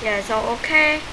yeah so okay.